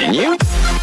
continue.